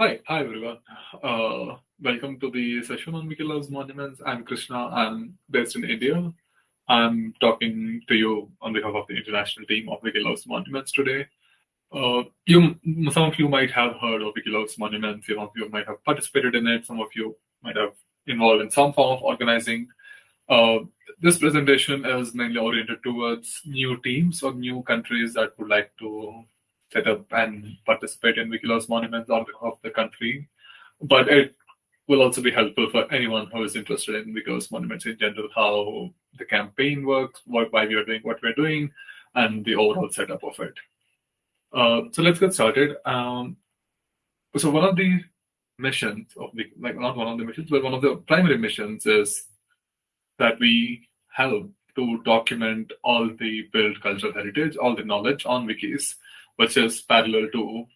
Hi, hi everyone. Uh, welcome to the session on Loves Monuments. I'm Krishna. I'm based in India. I'm talking to you on behalf of the international team of Loves Monuments today. Uh, you, some of you might have heard of Loves Monuments. Some of you might have participated in it. Some of you might have involved in some form of organizing. Uh, this presentation is mainly oriented towards new teams or new countries that would like to set up and participate in Wiki Loves Monuments on behalf of the country. But it will also be helpful for anyone who is interested in Wiki Loves Monuments in general, how the campaign works, why we are doing what we're doing, and the overall setup of it. Uh, so let's get started. Um, so one of the missions of the, like not one of the missions, but one of the primary missions is that we help to document all the built cultural heritage, all the knowledge on wikis which is parallel to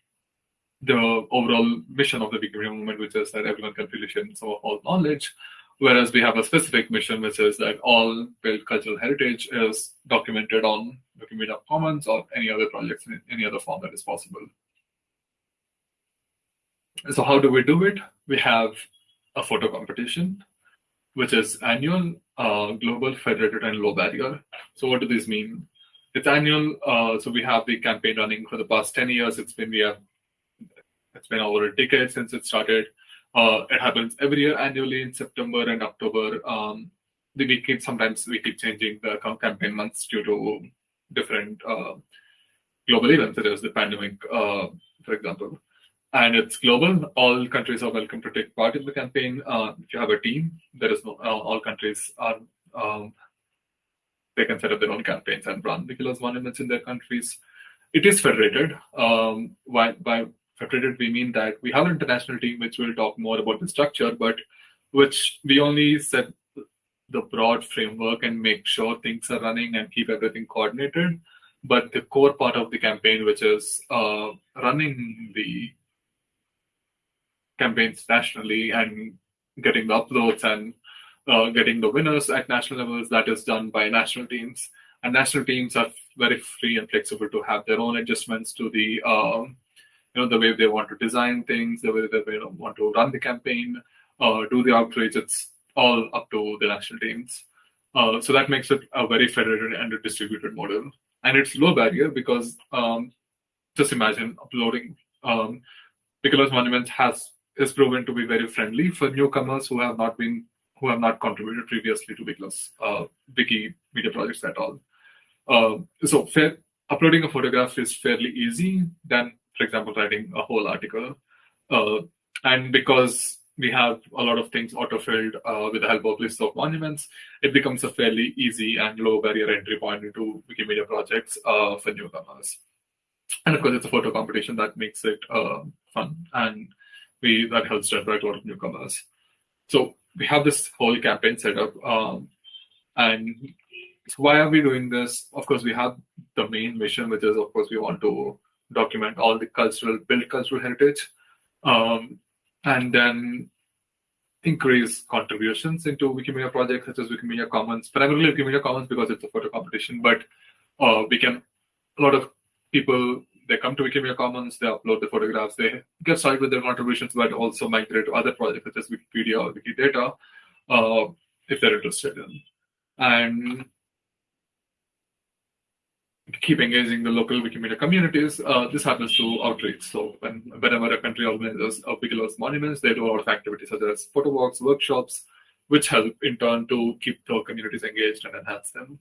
the overall mission of the Wikimedia movement, which is that everyone can share some of all knowledge. Whereas we have a specific mission, which is that all built cultural heritage is documented on Wikimedia Commons or any other projects in any other form that is possible. So how do we do it? We have a photo competition, which is annual, uh, global, federated, and low barrier. So what do these mean? It's annual, uh, so we have the campaign running for the past 10 years. It's been we have it's been over a decade since it started. Uh, it happens every year annually in September and October. Um, we keep sometimes we keep changing the campaign months due to different uh, global events, such as the pandemic, uh, for example. And it's global. All countries are welcome to take part in the campaign. Uh, if you have a team, there is no. Uh, all countries are um, they can set up their own campaigns and run Wiki Loves monuments in their countries. It is federated. Um, by, by federated, we mean that we have an international team which will talk more about the structure, but which we only set the broad framework and make sure things are running and keep everything coordinated. But the core part of the campaign, which is uh, running the campaigns nationally and getting the uploads and uh, getting the winners at national levels. That is done by national teams, and national teams are very free and flexible to have their own adjustments to the um, you know the way they want to design things, the way they want to run the campaign, uh, do the outreach. It's all up to the national teams. Uh, so that makes it a very federated and a distributed model, and it's low barrier because um, just imagine uploading. Um, Loves Monuments has is proven to be very friendly for newcomers who have not been who have not contributed previously to Loves uh, Wiki media projects at all. Uh, so fair, uploading a photograph is fairly easy than, for example, writing a whole article. Uh, and because we have a lot of things auto-filled uh, with the help of lists of monuments, it becomes a fairly easy and low barrier entry point into Wikimedia projects uh, for newcomers. And of course, it's a photo competition that makes it uh, fun, and we that helps attract a lot of newcomers. So we have this whole campaign set up. Um, and so why are we doing this? Of course, we have the main mission, which is, of course, we want to document all the cultural, built cultural heritage, um, and then increase contributions into Wikimedia projects such as Wikimedia Commons, primarily Wikimedia Commons because it's a photo competition, but uh, we can, a lot of people they come to Wikimedia Commons, they upload the photographs, they get started with their contributions, but also migrate to other projects such as Wikipedia or Wikidata uh, if they're interested in. And keep engaging the local Wikimedia communities. Uh, this happens through outreach. So when, whenever a country organizes a Wiki Loves monuments, they do a lot of activities such as photo walks, workshops, which help in turn to keep the communities engaged and enhance them.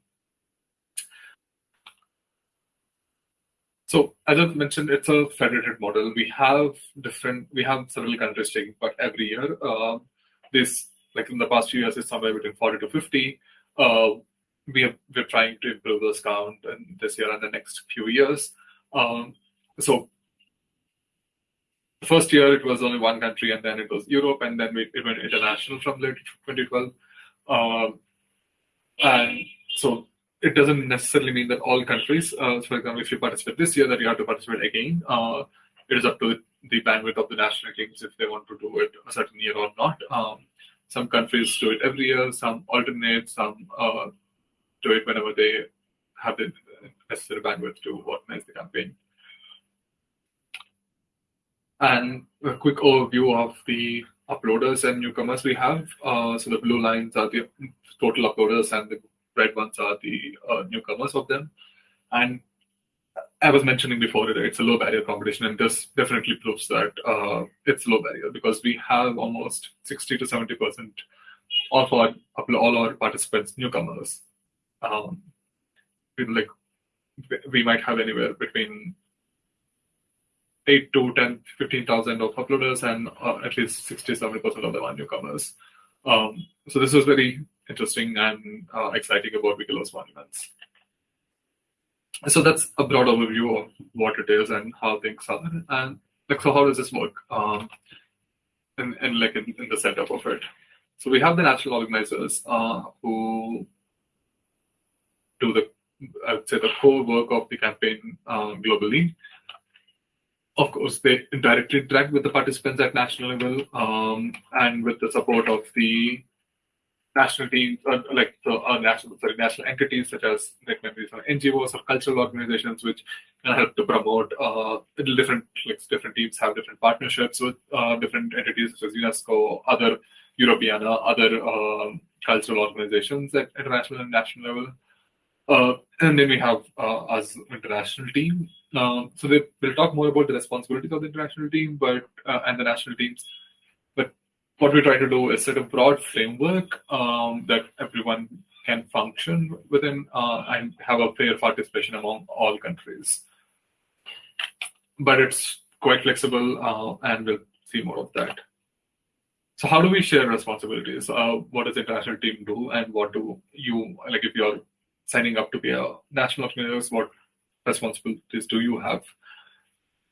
So as I mentioned, it's a federated model. We have different, we have several countries taking part every year. Uh, this, like in the past few years, is somewhere between 40 to 50. Uh, we have, we're trying to improve this count in this year and the next few years. Um, so the first year it was only one country, and then it was Europe, and then we, it went international from late 2012. Um, and so it doesn't necessarily mean that all countries, uh, for example, if you participate this year, that you have to participate again. Uh, it is up to the bandwidth of the national teams if they want to do it a certain year or not. Um, some countries do it every year, some alternate, some uh, do it whenever they have the necessary bandwidth to organize the campaign. And a quick overview of the uploaders and newcomers we have. Uh, so the blue lines are the total uploaders, and the red ones are the uh, newcomers of them. And I was mentioning before, it's a low barrier competition, and this definitely proves that uh, it's low barrier because we have almost 60 to 70 percent of our all our participants newcomers. Um, like we might have anywhere between 8 to 10, 15,000 of uploaders and uh, at least 60, 70% of them are newcomers. Um, so this was very interesting and uh, exciting about Wiki Loves Monuments. So that's a broad overview of what it is and how things are. And like, so how does this work? Um, in, in like in, in the setup of it. So we have the national organizers uh, who do the I would say the core work of the campaign uh, globally. Of course, they directly interact with the participants at national level um, and with the support of the national teams, uh, like the uh, national, sorry, national entities such as like maybe some NGOs or cultural organizations, which can help to promote uh, different like different teams have different partnerships with uh, different entities such as UNESCO, other Europeana, other um, cultural organizations at international and national level. Uh, and then we have uh, us international team. Uh, so they, will talk more about the responsibilities of the international team, but uh, and the national teams. What we try to do is set a broad framework um, that everyone can function within uh, and have a fair participation among all countries. But it's quite flexible, uh, and we'll see more of that. So how do we share responsibilities? what does the international team do, and what do you like if you're signing up to be a national organizer, what responsibilities do you have?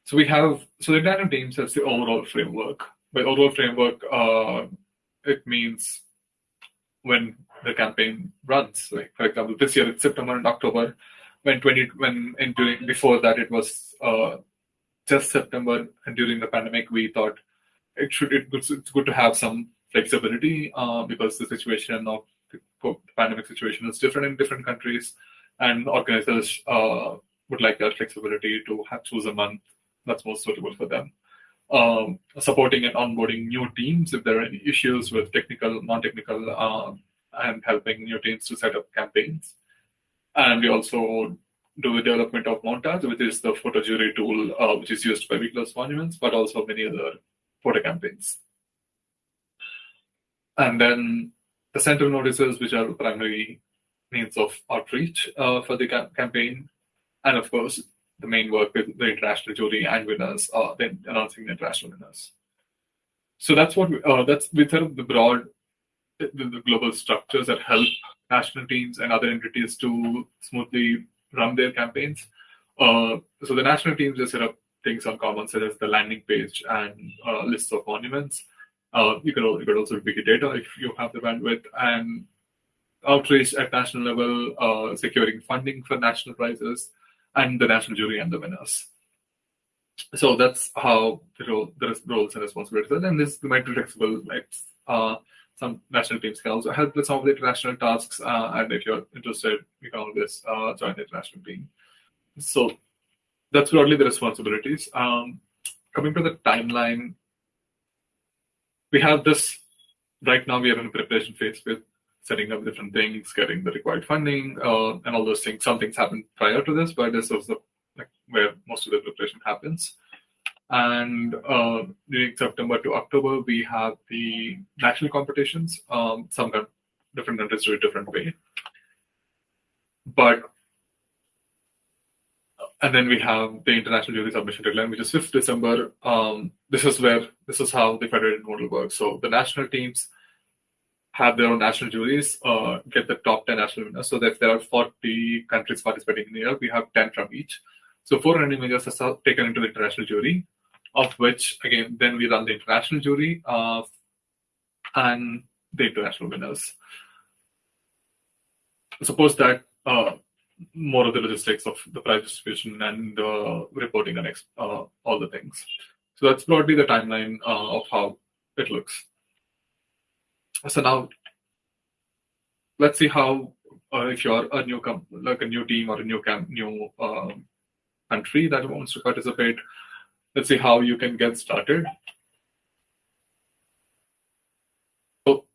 So we have so the international team sets the overall framework. By overall framework, uh, it means when the campaign runs. Like for example, this year it's September and October. When twenty when in during before that it was uh, just September, and during the pandemic we thought it should it, it's good to have some flexibility uh, because the situation of the pandemic situation is different in different countries, and organizers uh, would like that flexibility to have, choose a month that's most suitable for them. Um, supporting and onboarding new teams if there are any issues with technical, non-technical, uh, and helping new teams to set up campaigns. And we also do the development of Montage, which is the photo jury tool uh, which is used by Wiki Loves Monuments, but also many other photo campaigns. And then the center notices, which are primary means of outreach uh, for the campaign, and of course, the main work with the international jury and winners, uh, then announcing the international winners. So that's what we, uh, that's with the broad, the, the, global structures that help national teams and other entities to smoothly run their campaigns. Uh, so the national teams just set up things on common, such as the landing page and uh, lists of monuments. Uh, you can you could also Wikidata if you have the bandwidth and outreach at national level, uh, securing funding for national prizes, and the national jury and the winners. So that's how the, role, the roles and responsibilities. And this might be flexible. Like uh, some national teams can also help with some of the international tasks. Uh, and if you're interested, you can always uh, join the international team. So that's broadly the responsibilities. Um, coming to the timeline we have this right now. We are in a preparation phase with setting up different things, getting the required funding, uh, and all those things. Some things happened prior to this, but this was the like, where most of the preparation happens. And uh, during September to October, we have the national competitions. Um, some different countries do it different way, but and then we have the international jury submission deadline, which is 5th December. Um, this is where this is how the federated model works. So the national teams have their own national juries, uh, get the top 10 national winners. So if there are 40 countries participating in the year, we have 10 from each. So four random images are taken into the international jury, of which again then we run the international jury uh, and the international winners. Suppose that uh, more of the logistics of the prize distribution and uh, reporting and uh, all the things. So that's broadly the timeline uh, of how it looks. So now, let's see how uh, if you're a new like a new team or a new camp, new um, country that wants to participate, let's see how you can get started. So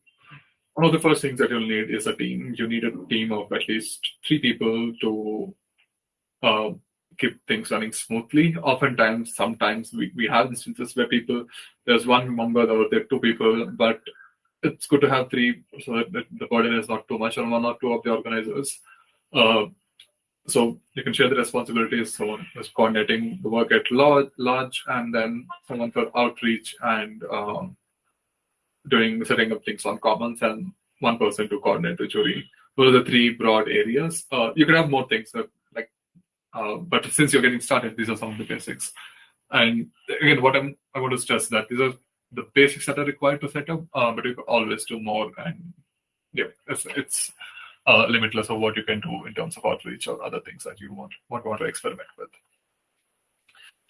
one of the first things that you'll need is a team. You need a team of at least three people to uh, keep things running smoothly. Oftentimes, sometimes we, we have instances where people, there's one member or there are two people, but it's good to have three so that the burden is not too much on one or two of the organizers. Uh, so you can share the responsibilities. Someone is coordinating the work at large, and then someone for outreach and um, doing setting up things on commons, and one person to coordinate the jury. Those are the three broad areas. Uh, you can have more things like, uh, but since you're getting started, these are some of the basics. And again, what I'm I want to stress that these are the basics that are required to set up, uh, but you can always do more. And yeah, it's, it's uh, limitless of what you can do in terms of outreach or other things that you want want, want to experiment with.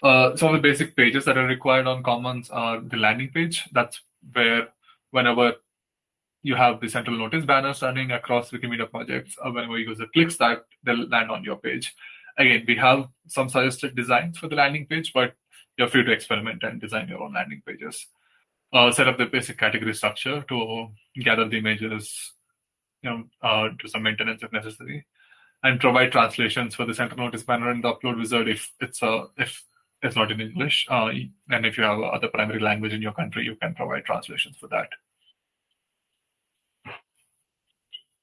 Uh, some of the basic pages that are required on Commons are the landing page. That's where whenever you have the central notice banners running across Wikimedia projects, or whenever a user clicks that, they'll land on your page. Again, we have some suggested designs for the landing page, but you're free to experiment and design your own landing pages. Uh, set up the basic category structure to gather the images, you know, uh, do some maintenance if necessary, and provide translations for the central notice banner and the upload wizard if it's a uh, if it's not in English. Uh, and if you have other primary language in your country, you can provide translations for that.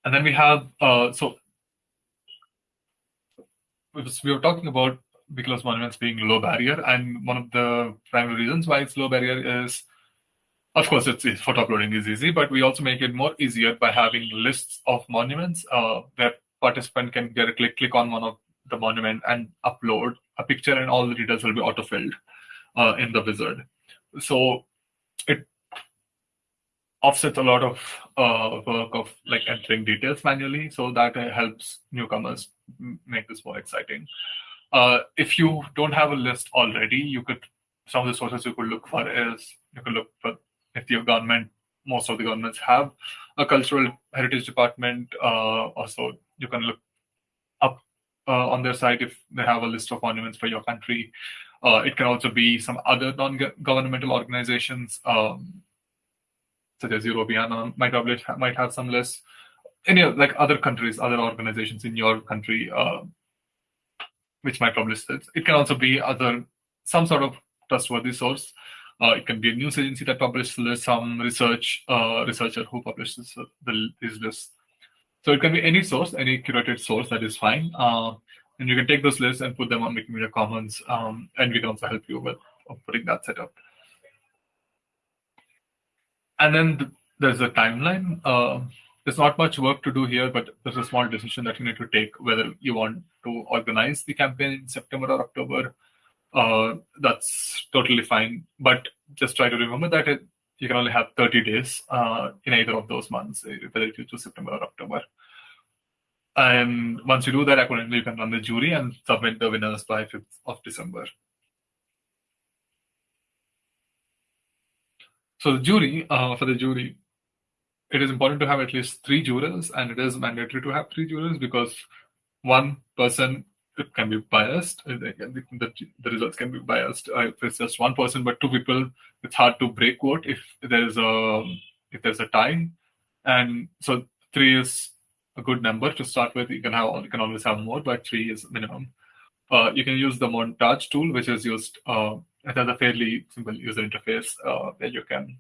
And then we have, uh, so we were talking about Wiki Loves monuments being low barrier, and one of the primary reasons why it's low barrier is, of course, it's, photo uploading is easy, but we also make it more easier by having lists of monuments uh, where participant can directly click on one of the monument and upload a picture, and all the details will be auto-filled uh, in the wizard. So it offsets a lot of uh, work of like entering details manually, so that helps newcomers make this more exciting. Uh, if you don't have a list already, you could some of the sources you could look for is you could look for if your government most of the governments have a cultural heritage department uh, also you can look up uh, on their site if they have a list of monuments for your country. Uh, it can also be some other non-governmental organizations, um, such as Europeana might publish might have some lists. Any like other countries, other organizations in your country, uh, which might publish this. It can also be other some sort of trustworthy source. Uh, it can be a news agency that publishes some research uh, researcher who publishes the, these lists. So it can be any source, any curated source that is fine. Uh, and you can take those lists and put them on Wikimedia Commons, um, and we can also help you with putting that set up. And then there's a timeline. Uh, there's not much work to do here, but there's a small decision that you need to take whether you want to organize the campaign in September or October. Uh, that's totally fine. But just try to remember that it, you can only have 30 days uh, in either of those months, whether you choose September or October. And once you do that, accordingly, you can run the jury and submit the winners by 5th of December. So the jury, uh, for the jury, it is important to have at least three jurors, and it is mandatory to have three jurors because one person it can be biased. The, the, results can be biased. Uh, if it's just one person, but two people, it's hard to break vote if there's a if there's a tie. And so three is a good number to start with. You can have you can always have more, but three is minimum. Uh, you can use the montage tool, which is used. Uh, it has a fairly simple user interface uh, where you can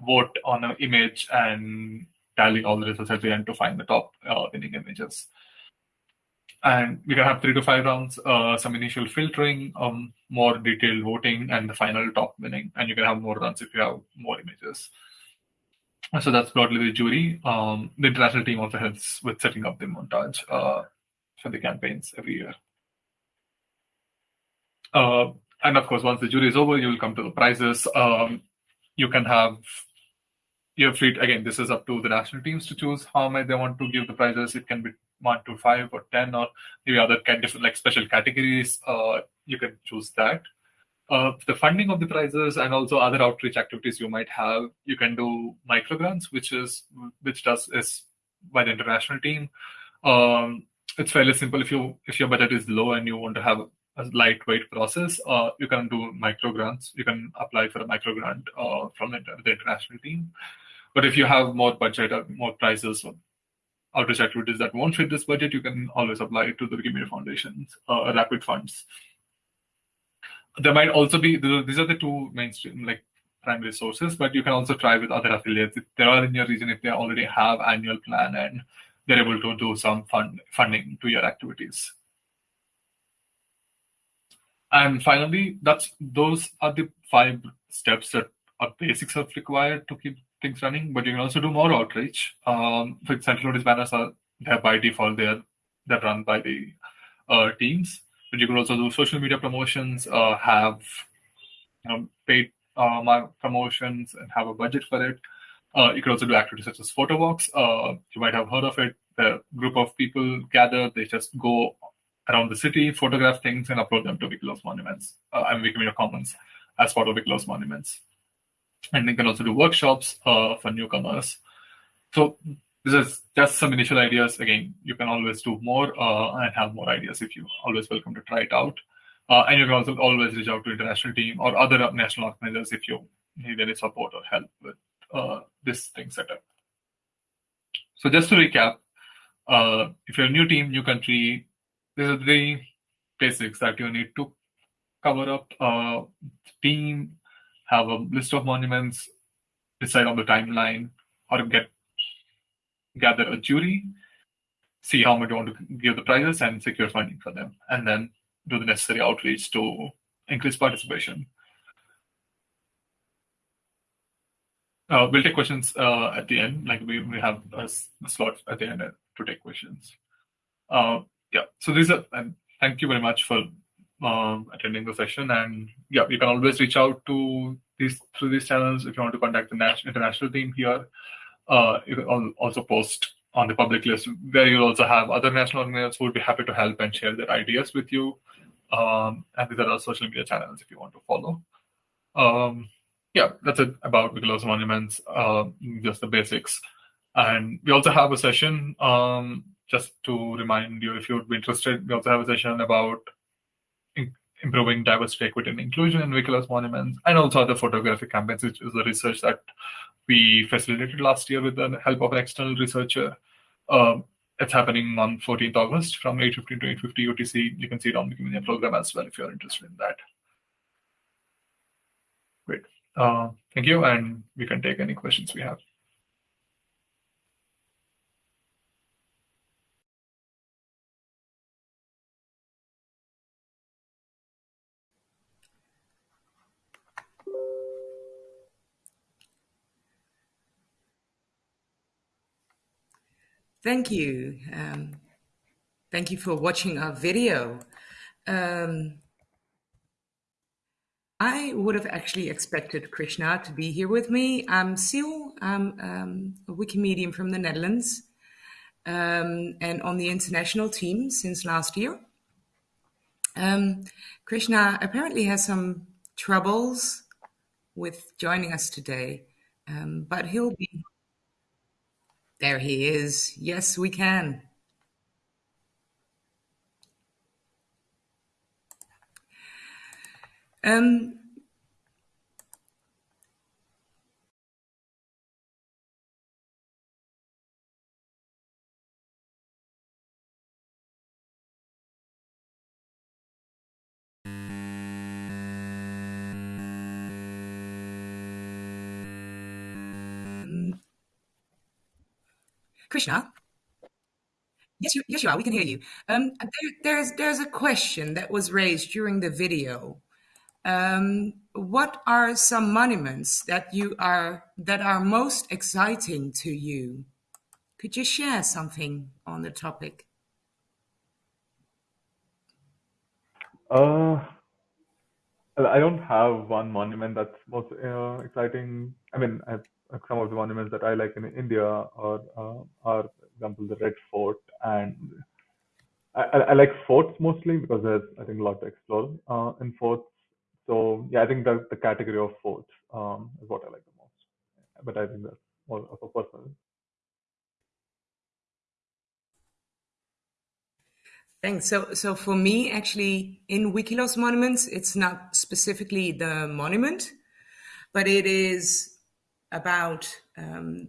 vote on an image and tally all the results at the end to find the top uh, winning images and we can have three to five rounds, uh, some initial filtering, um, more detailed voting, and the final top winning. And you can have more runs if you have more images. So that's broadly the jury. Um, the international team also helps with setting up the montage uh, for the campaigns every year. Uh, and of course, once the jury is over, you will come to the prizes. Um, you can have you're free. To, again, this is up to the national teams to choose how many they want to give the prizes. It can be one to five or ten or maybe other kind different like special categories. Uh, you can choose that. Uh, the funding of the prizes and also other outreach activities you might have, you can do microgrants, which is which does is by the international team. Um, it's fairly simple. If you if your budget is low and you want to have a lightweight process, uh, you can do micro grants. You can apply for a micro grant uh, from the, the, international team. But if you have more budget or more prizes outreach activities that won't fit this budget, you can always apply to the Wikimedia Foundation's uh, rapid funds. There might also be these are the two mainstream like primary sources, but you can also try with other affiliates if they are in your region if they already have annual plan and they're able to do some fund funding to your activities. And finally, that's those are the five steps that are basics of required to keep things running. But you can also do more outreach. Um, for example, notice banners are they're by default they're they're run by the uh, teams. But you can also do social media promotions, uh, have you know, paid uh, promotions, and have a budget for it. Uh, you can also do activities such as photo walks. Uh, you might have heard of it. The group of people gather, they just go around the city, photograph things, and upload them to Wiki Loves monuments uh, and Wikimedia Commons as part of Wiki Loves monuments. And you can also do workshops uh, for newcomers. So this is just some initial ideas. Again, you can always do more uh, and have more ideas if you always welcome to try it out. Uh, and you can also always reach out to international team or other national organizers if you need any support or help with uh, this thing setup. So just to recap, uh, if you're a new team, new country, these are the basics that you need to cover up. Uh, team, have a list of monuments, decide on the timeline, or get gather a jury, see how much you want to give the prizes, and secure funding for them, and then do the necessary outreach to increase participation. Uh, we'll take questions uh, at the end. Like we, we have a, slot at the end to take questions. Uh, yeah, so these are, and thank you very much for um, attending the session. And yeah, you can always reach out to these through these channels if you want to contact the national, international team here. Uh, you can also post on the public list where you'll also have other national organizers who would be happy to help and share their ideas with you. Um, and these are our social media channels if you want to follow. Um, yeah, that's it about Wiki Loves monuments, uh, just the basics. And we also have a session, um, just to remind you if you would be interested, we also have a session about improving diversity, equity, and inclusion in Wiki Loves monuments, and also other photographic campaigns, which is the research that we facilitated last year with the help of an external researcher. Um, it's happening on 14th August from 8.15 to 8.50 UTC. You can see it on the Wikimedia program as well if you're interested in that. Great. Uh, thank you, and we can take any questions we have. Thank you. Um, thank you for watching our video. Um, I would have actually expected Krishna to be here with me. I'm Sil, I'm um, a Wikimedian from the Netherlands um, and on the international team since last year. Um, Krishna apparently has some troubles with joining us today, um, but he'll be. There he is. Yes, we can. Um, Krishna? Yes, you, yes, you are. We can hear you. Um, there, there's there's a question that was raised during the video um, what are some monuments that you are that are most exciting to you? Could you share something on the topic? Uh, I don't have one monument that's most uh, exciting. I mean, I some of the monuments that I like in India are, uh, are, for example, the Red Fort and I, I, like forts mostly because there's I think a lot to explore uh, in forts. So yeah, I think the the category of forts um, is what I like the most. But I think that's more of a personal. Thanks. So, so for me, actually, in Wiki Loves monuments, it's not specifically the monument, but it is about um,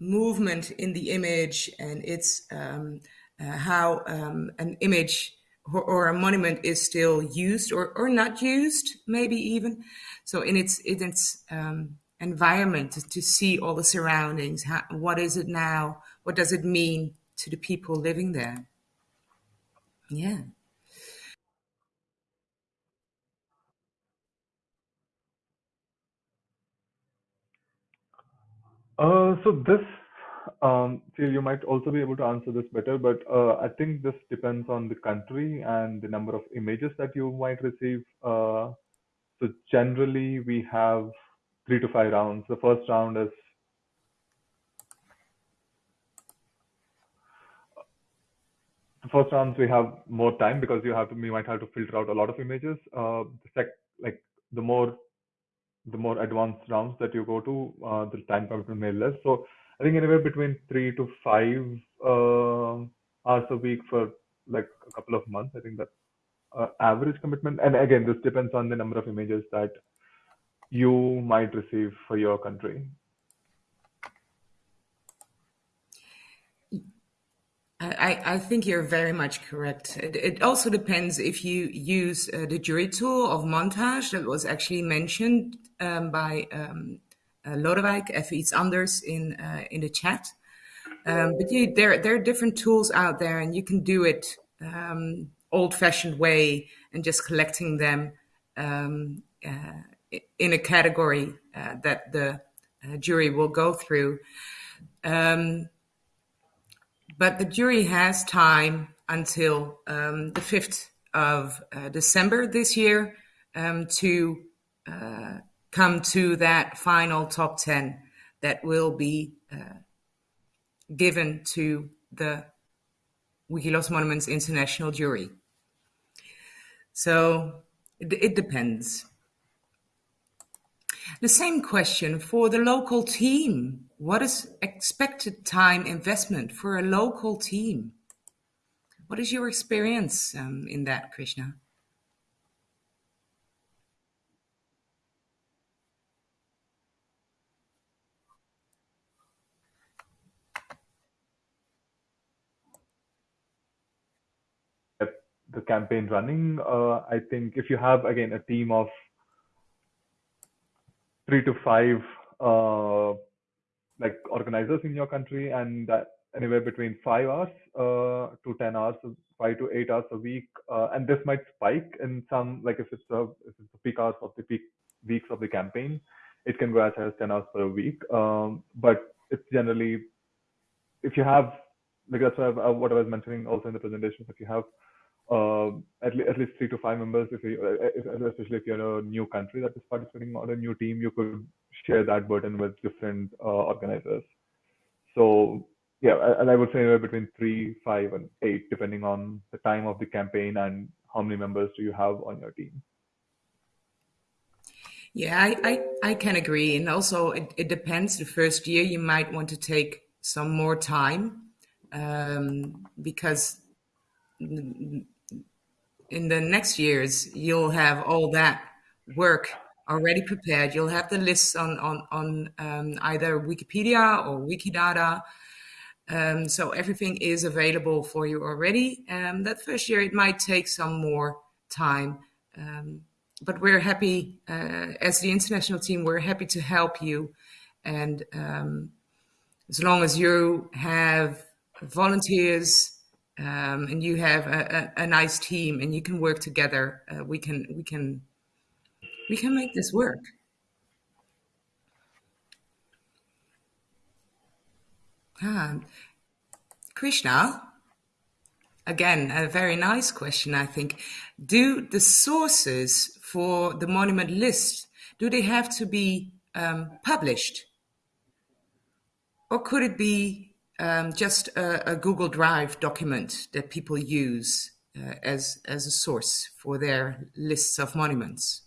movement in the image, and it's um, uh, how um, an image or, or, a monument is still used or, or not used, maybe even. So, in its in its um, environment, to, to, see all the surroundings, how, what is it now? What does it mean to the people living there? Yeah. Uh, so this, um, you might also be able to answer this better, but uh, I think this depends on the country and the number of images that you might receive. Uh, so generally, we have three to five rounds. The first round is first rounds we have more time because you have to we might have to filter out a lot of images. Uh, the sec like the more the more advanced rounds that you go to, uh, the time commitment may less. So I think anywhere between three to five uh, hours a week for like a couple of months. I think that's uh, average commitment. And again, this depends on the number of images that you might receive for your country. I, I, think you're very much correct. It, it also depends if you use uh, the jury tool of montage that was actually mentioned um, by um, uh, Lodewijk, iets anders in, uh, in the chat. Um, but you, there, there are different tools out there, and you can do it um, old-fashioned way and just collecting them um, uh, in a category uh, that the uh, jury will go through. Um, but the jury has time until um, the 5th of uh, December this year um, to uh, come to that final top 10 that will be uh, given to the Wiki Loves Monuments International jury. So it, it depends. The same question for the local team. What is expected time investment for a local team? What is your experience um, in that, Krishna? the campaign running. Uh, I think if you have again a team of three to five uh, like organizers in your country, and anywhere between five hours uh, to ten hours, five to eight hours a week, uh, and this might spike in some like if it's a if it's the peak hours of the peak weeks of the campaign, it can go as high as ten hours per week. Um, but it's generally if you have like that's what, I, what I was mentioning also in the presentation. If you have uh, at, le- at least three to five members, if you, uh, if, especially if you're a new country that is participating on a new team, you could share that burden with different uh, organizers. So yeah, and I would say between three, five, and eight, depending on the time of the campaign and how many members do you have on your team. Yeah, I, I, I can agree. And also, it, it depends. The first year, you might want to take some more time um, because in the next years, you'll have all that work already prepared. You'll have the lists on on on um, either Wikipedia or Wikidata. Um, so everything is available for you already. Um, that first year, it might take some more time, um, but we're happy uh, as the international team. We're happy to help you, and um, as long as you have volunteers um, and you have a, a, a, nice team and you can work together, uh, we can we can we can make this work. Ah, Krishna, again, a very nice question, I think. Do the sources for the monument list, do they have to be um, published? Or could it be um, just a, a, Google Drive document that people use uh, as as a source for their lists of monuments?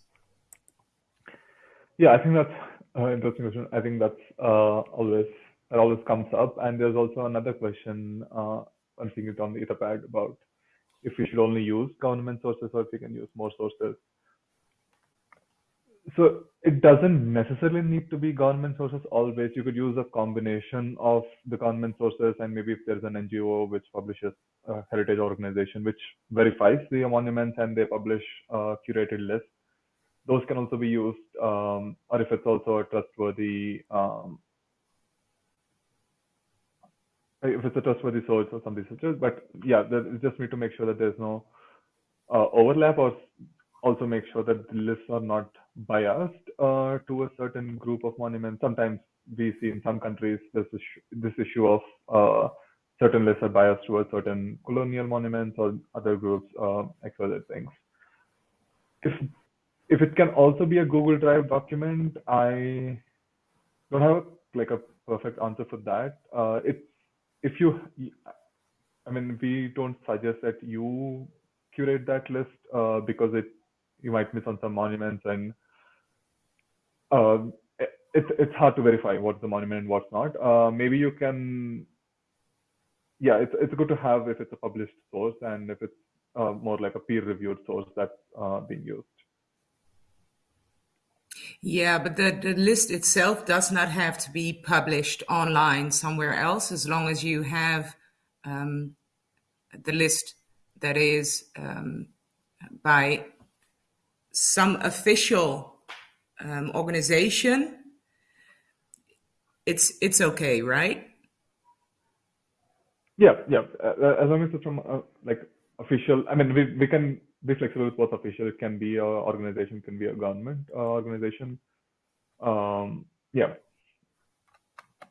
Yeah, I think that's an interesting question. I think that's uh, always that always comes up, and there's also another question. Uh, I'm seeing it on the Etherpad about if we should only use government sources or if we can use more sources. So it doesn't necessarily need to be government sources always. You could use a combination of the government sources and maybe if there's an NGO which publishes a heritage organization which verifies the monuments and they publish a curated list, those can also be used. Um, or if it's also a trustworthy, um, if it's a trustworthy source or something such as, but yeah, there, just need to make sure that there's no uh, overlap or also make sure that the lists are not biased uh, to a certain group of monuments. Sometimes we see in some countries this issue, this issue of uh, certain lists biased towards certain colonial monuments or other groups, uh, things. If if it can also be a Google Drive document, I don't have like a perfect answer for that. Uh, it's if you, I mean, we don't suggest that you curate that list uh, because it you might miss on some monuments and uh, it's it's hard to verify what's the monument and what's not. Uh, maybe you can, yeah, it's it's good to have if it's a published source and if it's uh, more like a peer-reviewed source that's uh, being used. Yeah, but the, the list itself does not have to be published online somewhere else as long as you have um, the list that is um, by some official um, organization, it's it's okay, right? Yeah, yeah. Uh, as long as it's from uh, like official, I mean, we we can be flexible with both official. It can be a organization, can be a government uh, organization. Um, yeah,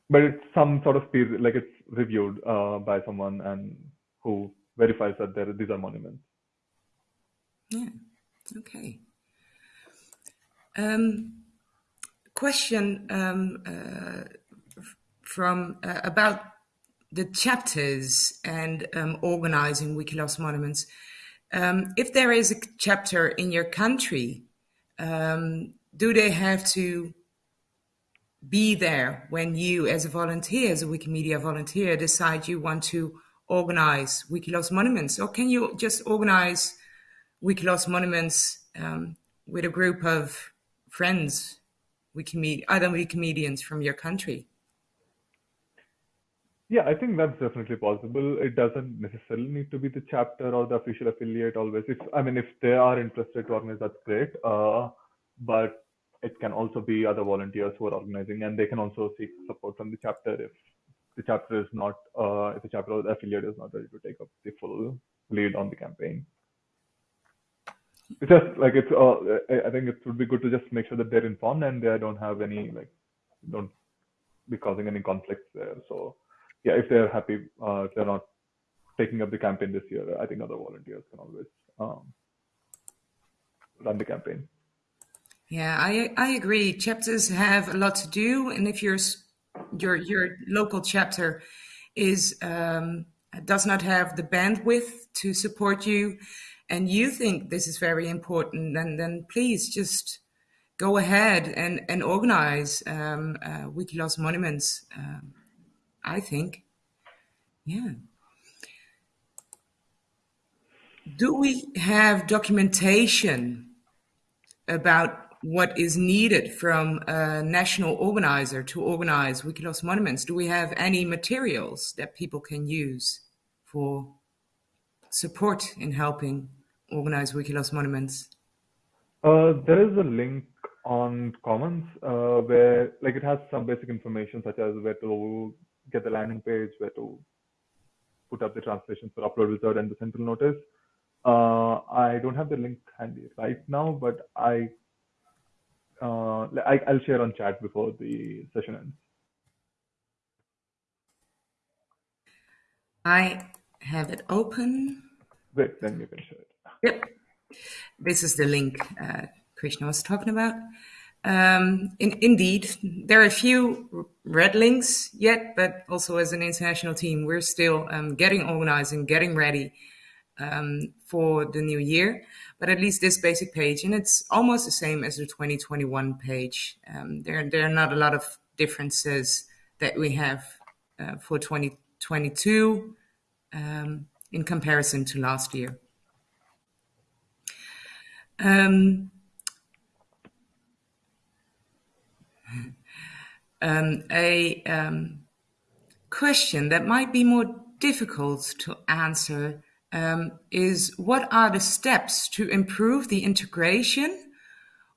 but it's some sort of peer, like it's reviewed uh, by someone and who verifies that there these are monuments. Yeah. Okay. Um, question um, uh, from uh, about the chapters and um, organizing Wiki Loves monuments. Um, if there is a chapter in your country, um, do they have to be there when you, as a volunteer, as a Wikimedia volunteer, decide you want to organize Wiki Loves monuments, or can you just organize Wiki Loves monuments um, with a group of friends, Wikimed- other Wikimedians from your country? Yeah, I think that's definitely possible. It doesn't necessarily need to be the chapter or the official affiliate always. If I mean, if they are interested to organize, that's great. Uh, but it can also be other volunteers who are organizing, and they can also seek support from the chapter if the chapter is not, uh, if the chapter or the affiliate is not ready to take up the full lead on the campaign. It's just like it's. Uh, I think it would be good to just make sure that they're informed and they don't have any like don't be causing any conflicts there. So yeah, if they're happy, uh, if they're not taking up the campaign this year, I think other volunteers can always um, run the campaign. Yeah, I I agree. Chapters have a lot to do, and if your your your local chapter is um, does not have the bandwidth to support you, and you think this is very important, then then please just go ahead and and organize um, uh, monuments. Um, I think, yeah. Do we have documentation about what is needed from a national organizer to organize Wiki Loves monuments? Do we have any materials that people can use for support in helping organize Wiki Loves monuments? Uh, there is a link on Commons uh, where, like, it has some basic information such as where to get the landing page, where to put up the translations for upload wizard and the central notice. Uh, I don't have the link handy right now, but I, uh, I I'll share on chat before the session ends. I have it open. Great, then you can share it. Yep. This is the link uh, Krishna was talking about. Um, in, indeed, there are a few red links yet, but also as an international team, we're still um, getting organized and getting ready um, for the new year. But at least this basic page, and it's almost the same as the 2021 page. Um, there, there are not a lot of differences that we have uh, for 2022. Um, in comparison to last year. Um, um, a um, question that might be more difficult to answer um, is what are the steps to improve the integration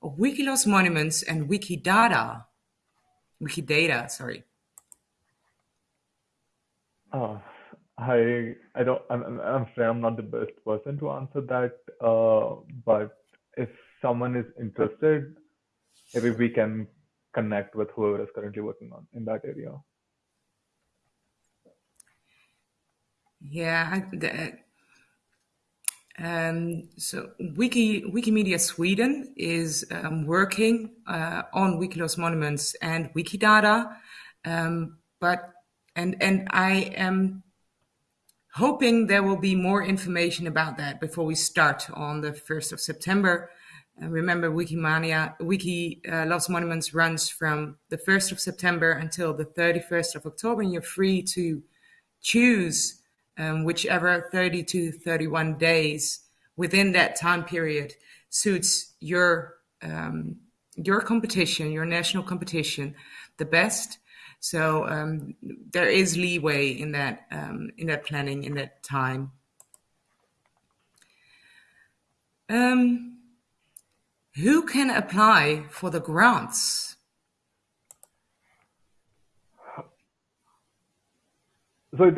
of Wiki Loves monuments and Wikidata? Wikidata, sorry. Uh, I I don't I'm I'm I'm afraid I'm not the best person to answer that. Uh, but if someone is interested, maybe we can connect with whoever is currently working on in that area. Yeah, I, the, um, so Wiki Wikimedia Sweden is um, working uh, on Wiki Loves monuments and Wikidata, um, but and and I am hoping there will be more information about that before we start on the first of September. Uh, remember, Wikimania Wiki uh, Loves Monuments runs from the first of September until the thirty first of October, and you're free to choose um, whichever 30 to 31 days within that time period suits your um, your competition, your national competition, the best. So um, there is leeway in that um, in that planning in that time. Um, who can apply for the grants? So,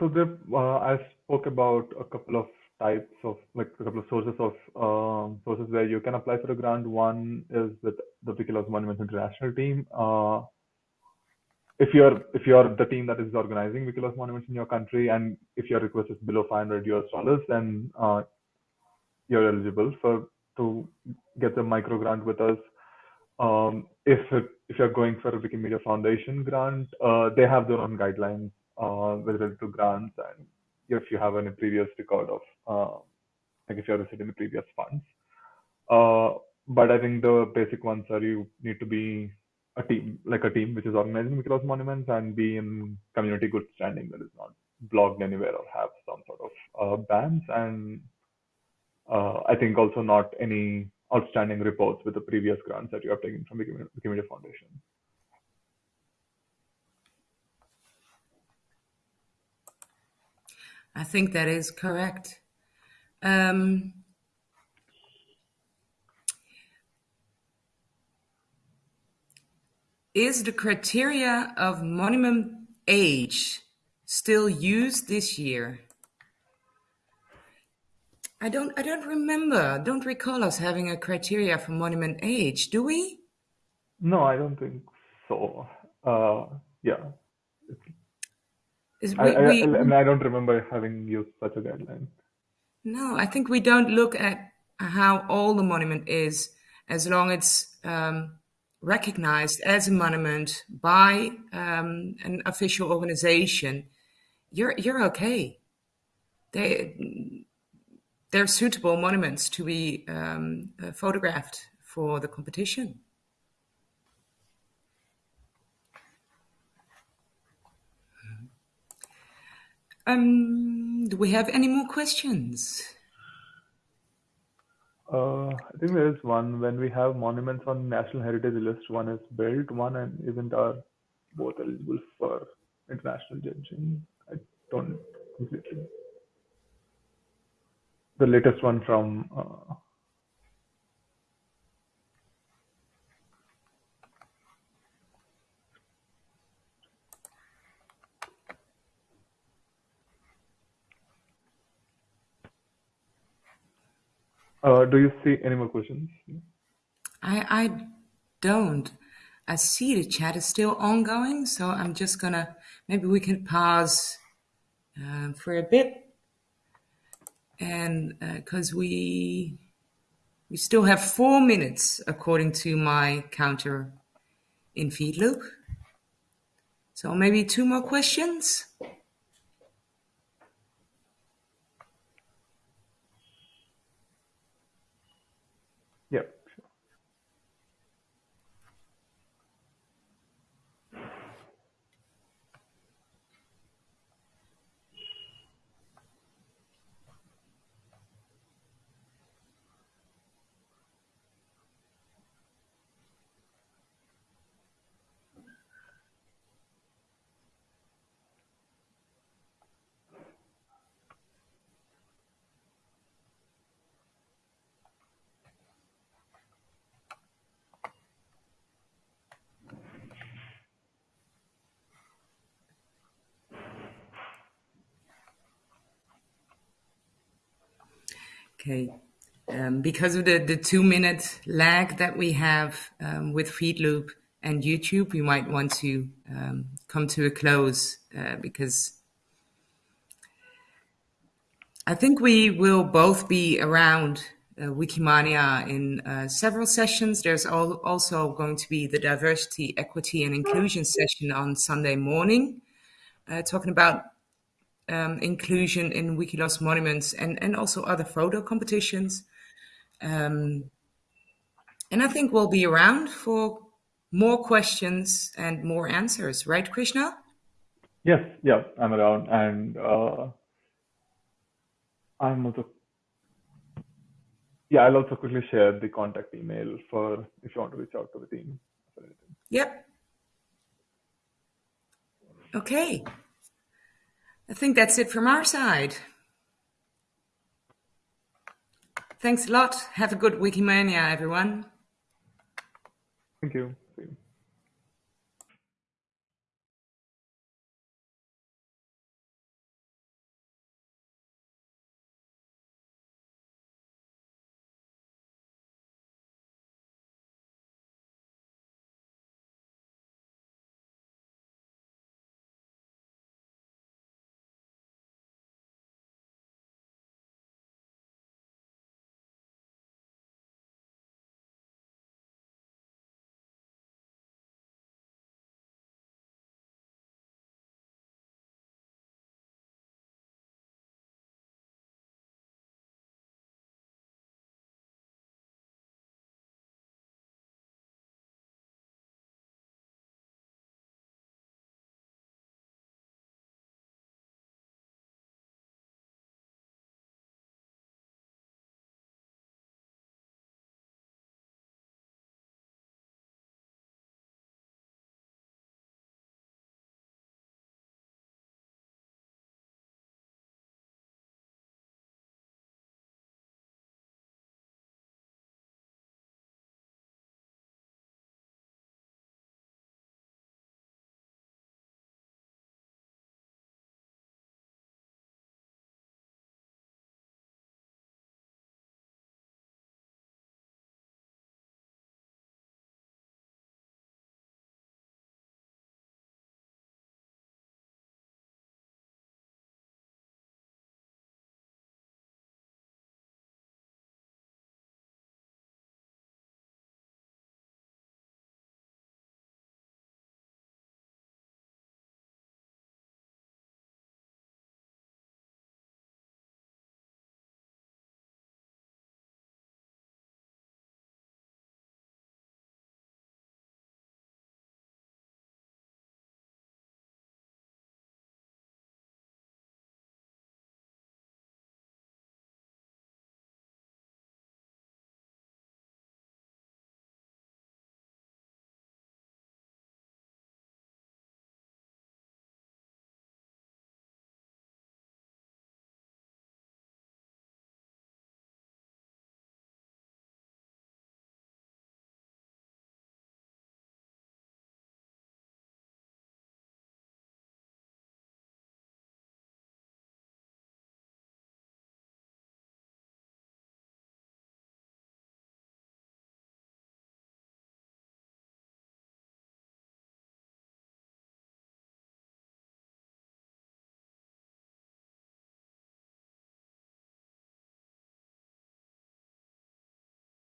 so there, uh, I spoke about a couple of types of like a couple of sources of um, sources where you can apply for a grant. One is with the Wiki Loves Monuments International team. Uh, if you're if you're the team that is organizing Wiki Loves Monuments in your country, and if your request is below 500 US dollars, then uh, you're eligible for to get the micro grant with us. Um, if if you're going for a Wikimedia Foundation grant, uh, they have their own guidelines uh, with related to grants and if you have any previous record of uh, like if you're receiving the previous funds. Uh, but I think the basic ones are you need to be a team, like a team which is organizing Wiki Loves monuments and be in community good standing that is not blogged anywhere or have some sort of uh, bans. And uh, I think also not any outstanding reports with the previous grants that you have taken from the Wikimedia Foundation. I think that is correct. Um, is the criteria of monument age still used this year? I don't I don't remember, don't recall us having a criteria for monument age, do we? No, I don't think so. Uh, yeah, Is I, we, I, we, I, mean, I don't remember having used such a guideline. no, I think we don't look at how old the monument is as long as it's um, recognized as a monument by um, an official organization. You're you're okay. They they're suitable monuments to be um, uh, photographed for the competition. Um, do we have any more questions? Uh, I think there is one when we have monuments on National Heritage List. One is built, one and isn't are both eligible for international judging. I don't completely. The latest one from uh, uh, do you see any more questions? I I don't. I see the chat is still ongoing, so I'm just gonna maybe we can pause um, for a bit, and because we we still have four minutes according to my counter in feed loop. So maybe two more questions. Yeah. Okay. Um, because of the, the two minute lag that we have um, with Feedloop and YouTube, we might want to um, come to a close uh, because I think we will both be around uh, Wikimania in uh, several sessions. There's al also going to be the diversity, equity, and inclusion session on Sunday morning, uh, talking about um, inclusion in Wiki Loves monuments and, and also other photo competitions. Um, and I think we'll be around for more questions and more answers, right, Krishna? Yes, yeah, I'm around, and uh, I'm also. Yeah, I'll also quickly share the contact email for if you want to reach out to the team. Yep. Okay. I think that's it from our side. Thanks a lot. Have a good Wikimania, everyone. Thank you.